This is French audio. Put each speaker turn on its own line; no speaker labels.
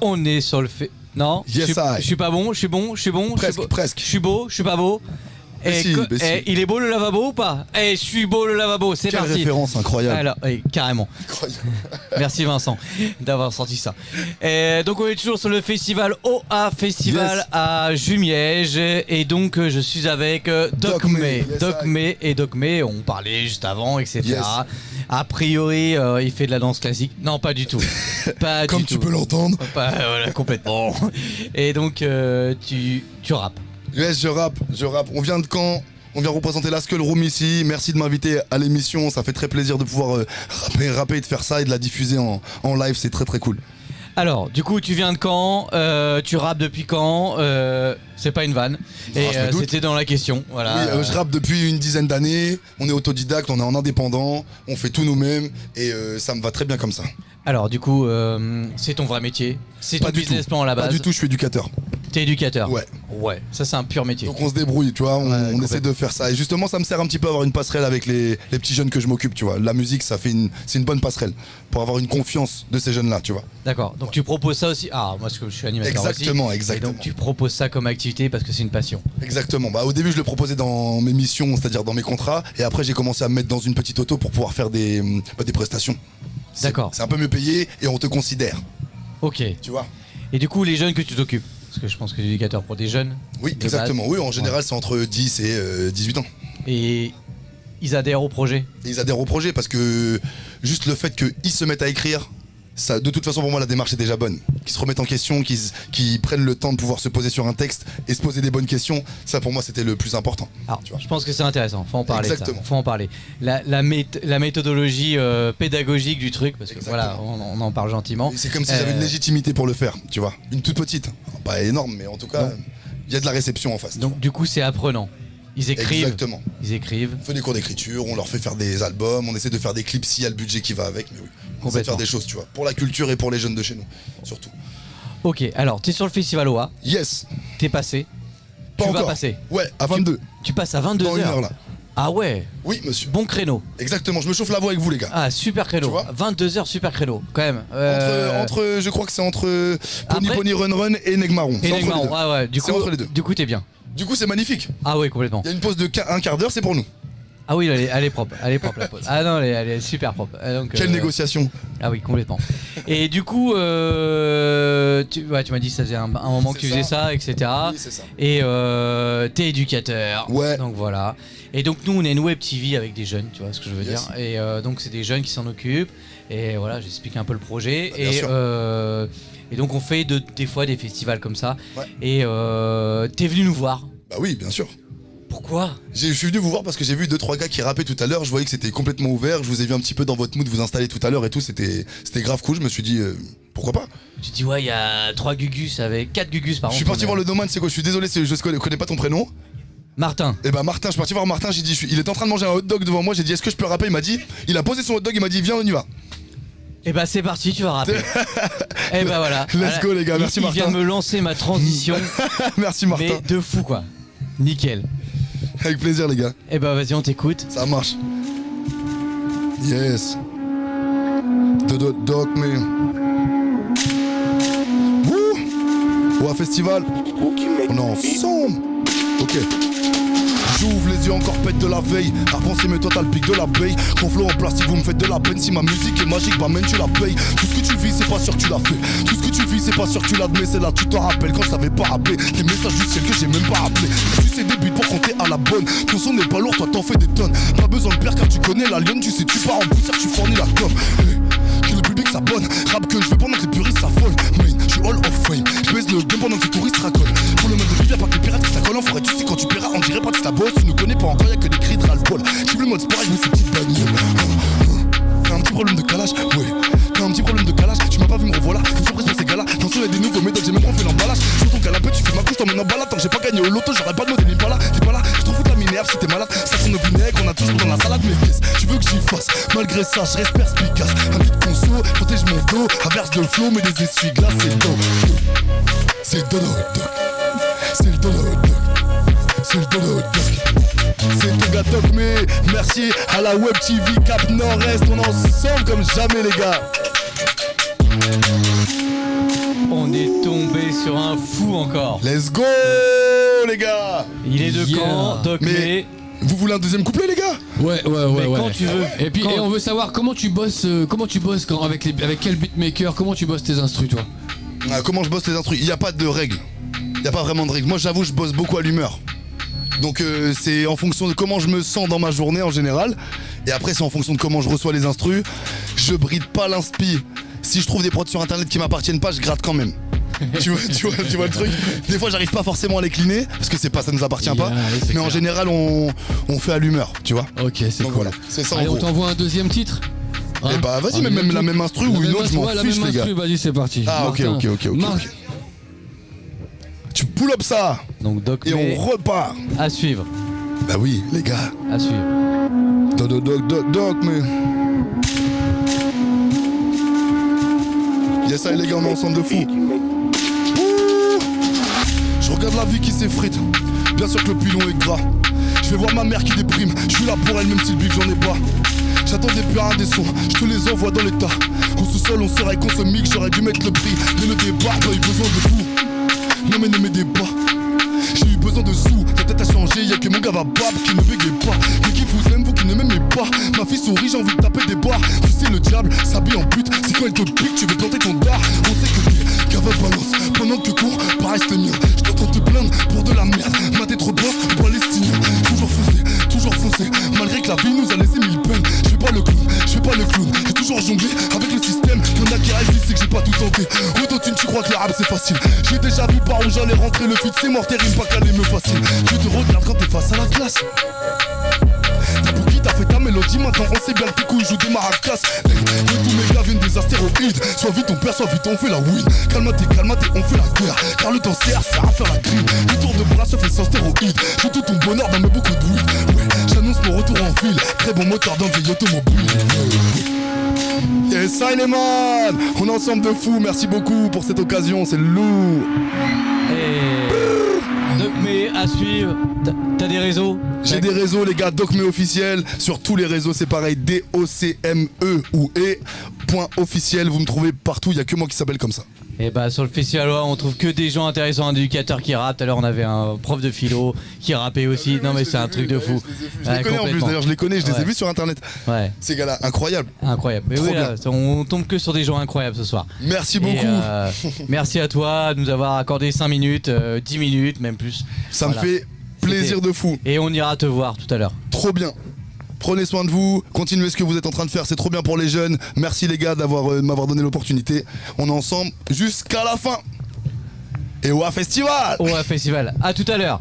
On est sur le fait. Non
Yes,
je, suis,
I.
je suis pas bon, je suis bon, je suis bon. je suis
Presque,
beau-
presque.
Je suis beau, je suis pas beau. Et
si,
co-
mais si.
eh, il est beau le lavabo ou pas Eh, je suis beau le lavabo, c'est
Quelle
parti.
référence incroyable.
Alors, eh, carrément. Merci Vincent d'avoir sorti ça. Et donc on est toujours sur le festival OA Festival
Yes.
à Jumièges et donc euh, je suis avec euh, Doc,
Doc
May.
May, yes,
Doc
I.
May et Doc May, on parlait juste avant, etc.
Yes.
A priori, euh, il fait de la danse classique. Non, pas du tout. Pas
Comme
du
tu
tout.
peux l'entendre.
Pas, voilà, complètement. Et donc euh, tu, tu rappes.
Yes, je rappe, je rappe. On vient de Caen. On vient représenter la Skull Room ici. Merci de m'inviter à l'émission. Ça fait très plaisir de pouvoir euh, rapper, rapper et de faire ça et de la diffuser en, en live. C'est très très cool.
Alors, du coup, tu viens de Caen, euh, tu rappes depuis quand euh, C'est pas une vanne.
Ah,
euh, c'était dans la question. Voilà.
Oui, je rappe depuis une dizaine d'années. On est autodidacte, on est en indépendant. On fait tout nous-mêmes. Et ça me va très bien comme ça.
Alors, du coup, c'est ton vrai métier. C'est ton
Pas du
business
tout.
plan à la
Pas
base.
du tout, je suis éducateur.
T'es éducateur.
Ouais.
Ouais, ça c'est un pur métier.
Donc on se débrouille, tu vois, on,
Ouais,
on
complètement.
essaie de faire ça. Et justement, ça me sert un petit peu à avoir une passerelle avec les, les petits jeunes que je m'occupe, tu vois. La musique, ça fait une, c'est une bonne passerelle pour avoir une confiance de ces jeunes-là, tu vois.
D'accord. Donc tu proposes ça aussi. Ah, moi parce que je suis animateur
Exactement,
aussi.
exactement.
Et donc tu proposes ça comme activité parce que c'est une passion.
Exactement. Bah, au début, je le proposais dans mes missions, c'est-à-dire dans mes contrats. Et après, j'ai commencé à me mettre dans une petite auto pour pouvoir faire des, bah, des prestations.
D'accord.
C'est un peu mieux payé et on te considère,
Ok.
tu vois.
Et du coup, les jeunes que tu t'occupes Parce que je pense que es éducateur pour des jeunes.
Oui,
De
exactement.
base.
Oui, en général, c'est entre 10 et euh, 18 ans.
Et ils adhèrent au projet.
Et ils adhèrent au projet parce que juste le fait qu'ils se mettent à écrire, ça, de toute façon pour moi la démarche est déjà bonne. Qu'ils se remettent en question, qu'ils prennent le temps de pouvoir se poser sur un texte et se poser des bonnes questions, ça pour moi c'était le plus important.
Alors,
Tu vois.
je pense que c'est intéressant. Faut en parler. de ça.
Exactement.
Faut en parler. La, la, méth- la méthodologie euh, pédagogique du truc, parce que voilà,
Exactement.
on, on en parle gentiment.
C'est comme si j'avais
Euh,
une légitimité pour le faire, tu vois. Une toute petite, pas énorme, mais en tout cas, il y a de la réception en face.
Donc du coup, c'est apprenant. Ils écrivent.
Exactement.
Ils écrivent.
On fait des cours d'écriture, on leur fait faire des albums, on essaie de faire des clips s'il y a le budget qui va avec, mais oui. On essaie de faire des choses, tu vois. Pour la culture et pour les jeunes de chez nous, surtout.
Ok. Alors, t'es sur le festival OA.
Yes
T'es passé.
Pas
tu
encore.
vas passer.
Ouais, à 22.
Tu passes à 22
Dans une
heures.
heure là.
Ah ouais.
Oui, monsieur.
Bon créneau.
Exactement, je me chauffe la voix avec vous les gars.
Ah super créneau.
Tu vois
22 heures super créneau quand même. Euh,
Entre, entre, je crois que c'est entre Pony
Après-
Pony Run Run et Negmaron.
et Negmaron. Ah ouais. Du
C'est
coup,
entre les deux.
du coup t'es bien.
Du coup, c'est magnifique.
Ah ouais complètement.
Il y a une pause de un quart d'heure, c'est pour nous.
Ah oui elle est, elle est propre. Elle est propre la pause. Ah non elle est, elle est super propre. Ah, donc,
Quelle
euh,
négociation
Ah oui complètement. Et du coup euh, tu, ouais, tu m'as dit que ça faisait un, un moment que tu faisais
ça.
ça etc.
Oui, c'est ça.
Et euh, t'es éducateur.
Ouais.
Donc voilà. Et donc nous on est une web TV avec des jeunes, tu vois ce que je veux
Yes.
dire. Et euh, donc c'est des jeunes qui s'en occupent. Et voilà, j'explique un peu le projet.
Bah, bien
et,
sûr.
euh, et donc on fait de- des fois des festivals comme ça.
Ouais.
Et euh, t'es venu nous voir.
Bah oui, bien sûr.
Pourquoi?
J'ai- Je suis venu vous voir parce que j'ai vu deux trois gars qui rappaient tout à l'heure. Je voyais que c'était complètement ouvert. Je vous ai vu un petit peu dans votre mood vous installer tout à l'heure et tout. C'était c'était grave cool. Je me suis dit euh, pourquoi pas?
Tu dis ouais il y a trois Gugus avec quatre Gugus par
Je suis parti voir le domaine. C'est quoi? Je suis désolé, je connais, connais pas ton prénom.
Martin.
Et bah Martin, je suis parti voir Martin. J'ai dit, je suis- il est en train de manger un hot dog devant moi. J'ai dit, est-ce que je peux rapper? Il m'a dit, il a posé son hot dog. Il m'a dit, viens, on y va.
Et bah c'est parti, tu vas rapper. et bah voilà.
Let's go, les gars.
Il-
Merci,
il, vient
Martin.
me lancer ma transition,
Merci Martin.
mais de fou quoi. Nickel.
Avec plaisir les gars.
Et bah vas-y on t'écoute.
Ça marche. Yes. The Dot Doc Man. Wouh Au festival. On est ensemble. Ok. J'ouvre les yeux encore pète de la veille. À penser mais toi t'as le pic de l'abeille. Conflot en plastique vous me faites de la peine. Si ma musique est magique bah même tu la payes. Tout ce que tu vis c'est pas sûr que tu l'as fait. Tout ce que tu vis c'est pas sûr que tu l'admets. C'est là tu t'en rappelles quand je t'avais pas rappelé. Des messages du ciel que j'ai même pas appelé Tu sais des buts pour compter à la bonne. Ton son n'est pas lourd toi t'en fais des tonnes. Pas besoin de père car tu connais la lionne. Tu sais tu pars en poussière tu fournis la com. Que le public s'abonne. Rap que je veux pendant que les puristes s'affolent. Main, je suis all of fame. Je baisse le game pendant que les touristes racolent Tu nous connais pas encore y'a que des cris de ras-le-bol. J'ai le mode sport je mets ces petites bagnoles T'as un petit problème de calage Ouais. T'as un petit problème de calage Tu m'as pas vu me revoilà. Une surprise pour ces gars-là. Dans ce y'a des nouveaux méthodes J'ai même pas fait l'emballage. Sur ton canapé tu fais ma couche T'emmènes en balade Tant que j'ai pas gagné au loto J'aurais pas de modèle pas là T'es pas là. Je t'en fous de la minerve Si t'es malade. Ça tourne au vinaigre On a toujours dans la salade Mais qu'est-ce tu veux que j'y fasse? Malgré ça je reste perspicace. Un petit conso Protège mon dos. Averse de flow Mais des essuie-glaces C'est dos C'est dodo C'est le c'est Doc mais merci à la Web TV Cap Nord-Est, on est ensemble comme jamais les gars.
On sur un fou encore.
Let's go les gars
Il est de
Yeah.
camp, Doc
Mais- Vous voulez un deuxième couplet les gars?
Ouais, ouais, ouais,
Mais
ouais.
quand tu veux.
Et puis,
Quand-
et on veut savoir comment tu bosses, euh, comment tu bosses quand, avec, les, avec quel beatmaker, comment tu bosses tes instrus, toi?
Ah, Comment je bosse les instrus? Il n'y a pas de règles. Il n'y a pas vraiment de règles. Moi j'avoue je bosse beaucoup à l'humeur. Donc euh, c'est en fonction de comment je me sens dans ma journée en général. Et après c'est en fonction de comment je reçois les instrus. Je bride pas l'inspi. Si je trouve des prods sur internet qui m'appartiennent pas, je gratte quand même. tu, vois, tu, vois, tu vois le truc Des fois j'arrive pas forcément à les cleaner parce que c'est pas ça nous appartient pas.
Oui,
Mais en général on, on fait à l'humeur, tu vois.
Ok, c'est cool.
voilà, c'est ça en
Allez, on t'envoie un deuxième titre Hein
Eh bah vas-y, même
deuxième
la même instru ou une
même
autre, je m'en
ouais, la
fiche
même
les gars.
Vas-y, c'est parti.
Ah ok
Martin,
ok ok ok.
Marc-
ok. Tu pull up ça
Donc Doc
et on repart.
à suivre.
Bah oui les gars.
À suivre.
Doc, doc, doc, doc, doc, mais. Yes, ça, les gars, on est ensemble de fou. Ouh. Je regarde la vie qui s'effrite. Bien sûr que le pilon est gras. Je vais voir ma mère qui déprime. Je suis là pour elle, même si le bif, j'en ai pas. J'attendais plus rien des sons, je te les envoie dans l'état. Au sous-sol, on serait qu'on se mixe, j'aurais dû mettre le prix. Mais le départ, pas eu besoin de vous. Non, mais ne m'aidez bab qui ne bégaye pas. Mais qui vous aime, vous qui ne m'aimez pas. Ma fille sourit, j'ai envie de taper des barres. Tu sais, le diable s'habille en pute, c'est quand elle te pique, tu veux planter ton dard. On sait que t'es cave balance, pendant que cours, pareil c'est mien. Je t'entends te plaindre pour de la merde. Ma tête rebosse, palestinien. Toujours foncé, toujours foncé, malgré que la vie nous a laissé mille peines. Je pas le clown, je pas le clown. J'ai toujours jonglé avec le système. Y'en a qui rêvent, c'est que j'ai pas tout tenté. Autotune, tu crois que le rap c'est facile. J'ai déjà vu par où j'allais rentrer, le feat c'est mort, tes rimes pas calé me facile. Classe. T'as pour qui t'as fait ta mélodie, maintenant on sait bien que tes couilles jouent des maracas. Hey, que tous mes gars viennent des astéroïdes. Soit vite on perd, soit vite on fait la win. Calme-toi, calme-toi, on fait la guerre. Car le temps sert, sert à faire la crime. Le tour de bras se fait sans stéroïdes. J'ai tout ton bonheur dans mes beaucoup de weed. Ouais, j'annonce mon retour en ville. Très bon moteur dans vieille automobile. Yes, man On est ensemble de fou, merci beaucoup pour cette occasion, c'est lourd.
Et à suivre. T'as- des réseaux
J'ai des réseaux, les gars, Docme officiel. Sur tous les réseaux, c'est pareil, D-O-C-M-E ou E. Point officiel, vous me trouvez partout, il y a que moi qui s'appelle comme ça.
Et bah sur le festival on trouve que des gens intéressants, un éducateur qui rappe. Tout à l'heure on avait un prof de philo qui rappait aussi. Non mais c'est un truc de fou.
Je les connais en plus, d'ailleurs, je les connais, je les ai vus sur internet.
Ouais,
Ces gars-là, incroyable.
incroyable. Mais oui, là, on tombe que sur des gens incroyables ce soir.
Merci beaucoup.
euh, merci à toi de nous avoir accordé 5 minutes, euh, 10 minutes, même plus.
Ça
voilà.
me fait plaisir de fou.
Et on ira te voir tout à l'heure.
Trop bien. Prenez soin de vous, continuez ce que vous êtes en train de faire, c'est trop bien pour les jeunes. Merci les gars d'avoir euh, m'avoir donné l'opportunité. On est ensemble jusqu'à la fin. Et au festival
Au festival. À tout à l'heure.